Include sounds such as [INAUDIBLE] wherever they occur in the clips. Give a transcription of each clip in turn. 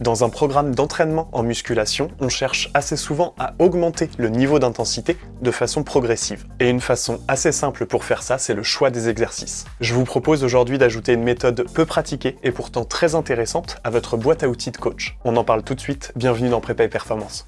Dans un programme d'entraînement en musculation, on cherche assez souvent à augmenter le niveau d'intensité de façon progressive. Et une façon assez simple pour faire ça, c'est le choix des exercices. Je vous propose aujourd'hui d'ajouter une méthode peu pratiquée et pourtant très intéressante à votre boîte à outils de coach. On en parle tout de suite, bienvenue dans Prépa et Performance.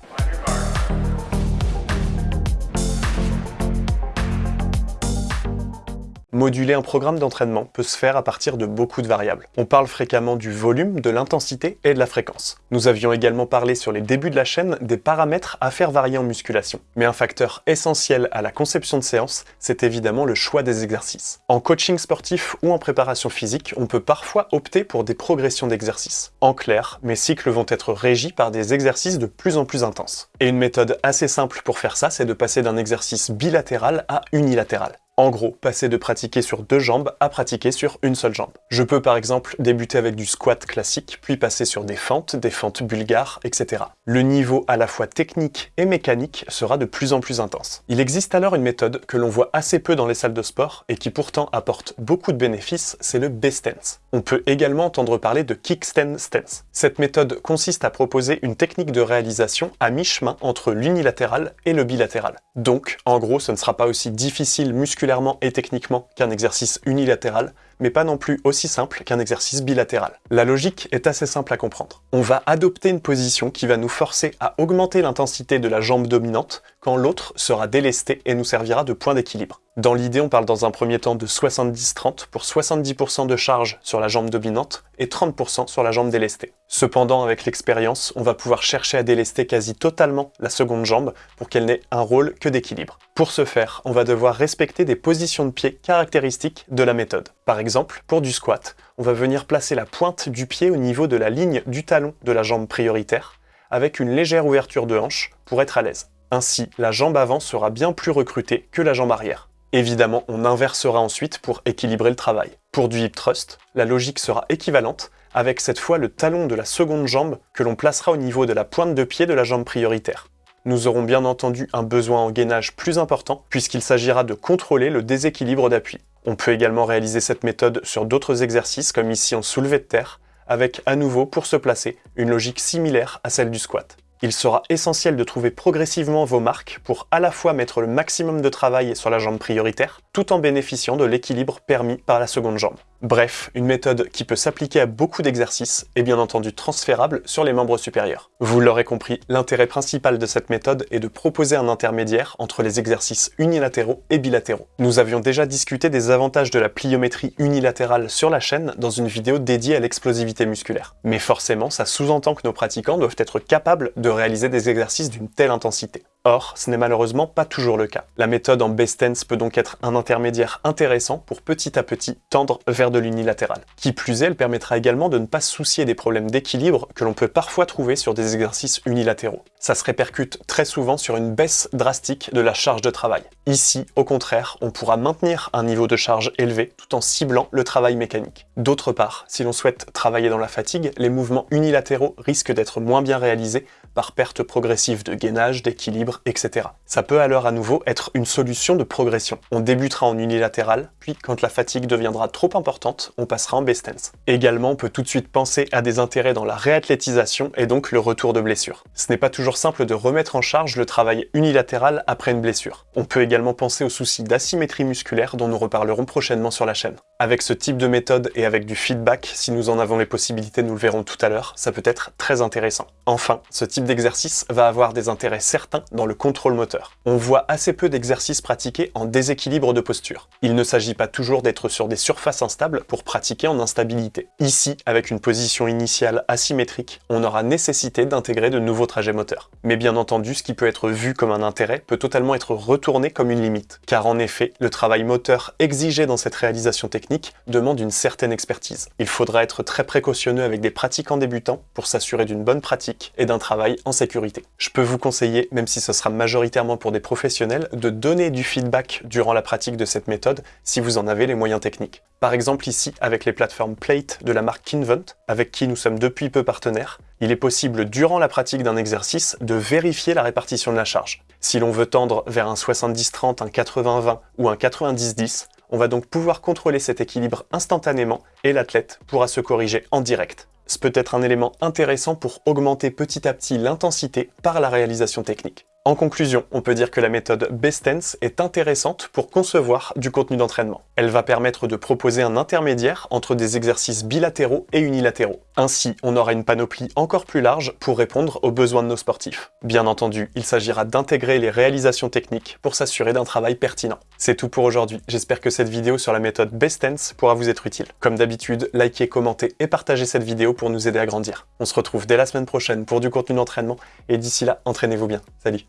Moduler un programme d'entraînement peut se faire à partir de beaucoup de variables. On parle fréquemment du volume, de l'intensité et de la fréquence. Nous avions également parlé sur les débuts de la chaîne des paramètres à faire varier en musculation. Mais un facteur essentiel à la conception de séance, c'est évidemment le choix des exercices. En coaching sportif ou en préparation physique, on peut parfois opter pour des progressions d'exercices. En clair, mes cycles vont être régis par des exercices de plus en plus intenses. Et une méthode assez simple pour faire ça, c'est de passer d'un exercice bilatéral à unilatéral. En gros, passer de pratiquer sur deux jambes à pratiquer sur une seule jambe. Je peux par exemple débuter avec du squat classique, puis passer sur des fentes, des fentes bulgares, etc. Le niveau à la fois technique et mécanique sera de plus en plus intense. Il existe alors une méthode que l'on voit assez peu dans les salles de sport et qui pourtant apporte beaucoup de bénéfices, c'est le B-stance. On peut également entendre parler de kickstand stance. Cette méthode consiste à proposer une technique de réalisation à mi-chemin entre l'unilatéral et le bilatéral. Donc, en gros, ce ne sera pas aussi difficile musculairement et techniquement qu'un exercice unilatéral, mais pas non plus aussi simple qu'un exercice bilatéral. La logique est assez simple à comprendre. On va adopter une position qui va nous forcer à augmenter l'intensité de la jambe dominante quand l'autre sera délestée et nous servira de point d'équilibre. Dans l'idée, on parle dans un premier temps de 70-30 pour 70% de charge sur la jambe dominante et 30% sur la jambe délestée. Cependant, avec l'expérience, on va pouvoir chercher à délester quasi totalement la seconde jambe pour qu'elle n'ait un rôle que d'équilibre. Pour ce faire, on va devoir respecter des positions de pied caractéristiques de la méthode. Par exemple, pour du squat, on va venir placer la pointe du pied au niveau de la ligne du talon de la jambe prioritaire, avec une légère ouverture de hanche pour être à l'aise. Ainsi, la jambe avant sera bien plus recrutée que la jambe arrière. Évidemment, on inversera ensuite pour équilibrer le travail. Pour du hip thrust, la logique sera équivalente, avec cette fois le talon de la seconde jambe que l'on placera au niveau de la pointe de pied de la jambe prioritaire. Nous aurons bien entendu un besoin en gainage plus important, puisqu'il s'agira de contrôler le déséquilibre d'appui. On peut également réaliser cette méthode sur d'autres exercices, comme ici en soulevé de terre, avec à nouveau, pour se placer, une logique similaire à celle du squat. Il sera essentiel de trouver progressivement vos marques pour à la fois mettre le maximum de travail sur la jambe prioritaire, tout en bénéficiant de l'équilibre permis par la seconde jambe. Bref, une méthode qui peut s'appliquer à beaucoup d'exercices et bien entendu transférable sur les membres supérieurs. Vous l'aurez compris, l'intérêt principal de cette méthode est de proposer un intermédiaire entre les exercices unilatéraux et bilatéraux. Nous avions déjà discuté des avantages de la pliométrie unilatérale sur la chaîne dans une vidéo dédiée à l'explosivité musculaire. Mais forcément, ça sous-entend que nos pratiquants doivent être capables de réaliser des exercices d'une telle intensité. Or, ce n'est malheureusement pas toujours le cas. La méthode en best tense peut donc être un intermédiaire intéressant pour petit à petit tendre vers de l'unilatéral. Qui plus est, elle permettra également de ne pas se soucier des problèmes d'équilibre que l'on peut parfois trouver sur des exercices unilatéraux. Ça se répercute très souvent sur une baisse drastique de la charge de travail. Ici, au contraire, on pourra maintenir un niveau de charge élevé tout en ciblant le travail mécanique. D'autre part, si l'on souhaite travailler dans la fatigue, les mouvements unilatéraux risquent d'être moins bien réalisés par perte progressive de gainage, d'équilibre, etc. Ça peut alors à nouveau être une solution de progression. On débutera en unilatéral, puis quand la fatigue deviendra trop importante, on passera en best stance. Également, on peut tout de suite penser à des intérêts dans la réathlétisation et donc le retour de blessure. Ce n'est pas toujours simple de remettre en charge le travail unilatéral après une blessure. On peut également penser aux soucis d'asymétrie musculaire dont nous reparlerons prochainement sur la chaîne. Avec ce type de méthode et avec du feedback, si nous en avons les possibilités, nous le verrons tout à l'heure, ça peut être très intéressant. Enfin, ce type d'exercice va avoir des intérêts certains dans le contrôle moteur. On voit assez peu d'exercices pratiqués en déséquilibre de posture. Il ne s'agit pas toujours d'être sur des surfaces instables pour pratiquer en instabilité. Ici, avec une position initiale asymétrique, on aura nécessité d'intégrer de nouveaux trajets moteurs. Mais bien entendu, ce qui peut être vu comme un intérêt peut totalement être retourné comme une limite. Car en effet, le travail moteur exigé dans cette réalisation technique demande une certaine expertise. Il faudra être très précautionneux avec des pratiquants débutants pour s'assurer d'une bonne pratique et d'un travail en sécurité. Je peux vous conseiller, même si ce sera majoritairement pour des professionnels, de donner du feedback durant la pratique de cette méthode si vous en avez les moyens techniques. Par exemple ici, avec les plateformes Plate de la marque Kinvent, avec qui nous sommes depuis peu partenaires, il est possible durant la pratique d'un exercice de vérifier la répartition de la charge. Si l'on veut tendre vers un 70-30, un 80-20 ou un 90-10, On va donc pouvoir contrôler cet équilibre instantanément et l'athlète pourra se corriger en direct. Ce peut être un élément intéressant pour augmenter petit à petit l'intensité par la réalisation technique. En conclusion, on peut dire que la méthode Bestens est intéressante pour concevoir du contenu d'entraînement. Elle va permettre de proposer un intermédiaire entre des exercices bilatéraux et unilatéraux. Ainsi, on aura une panoplie encore plus large pour répondre aux besoins de nos sportifs. Bien entendu, il s'agira d'intégrer les réalisations techniques pour s'assurer d'un travail pertinent. C'est tout pour aujourd'hui, j'espère que cette vidéo sur la méthode Bestens pourra vous être utile. Comme d'habitude, likez, commentez et partagez cette vidéo pour nous aider à grandir. On se retrouve dès la semaine prochaine pour du contenu d'entraînement, et d'ici là, entraînez-vous bien. Salut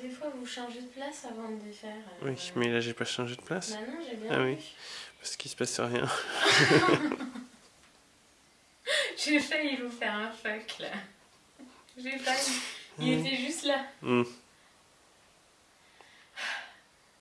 Des fois, vous changez de place avant de faire. euh, Oui, mais là j'ai pas changé de place. Bah non, j'ai bien Ah oui. Parce qu'il se passe rien. [LAUGHS] J'ai failli vous faire un fuck là. J'ai failli. Il était juste là. Hmm.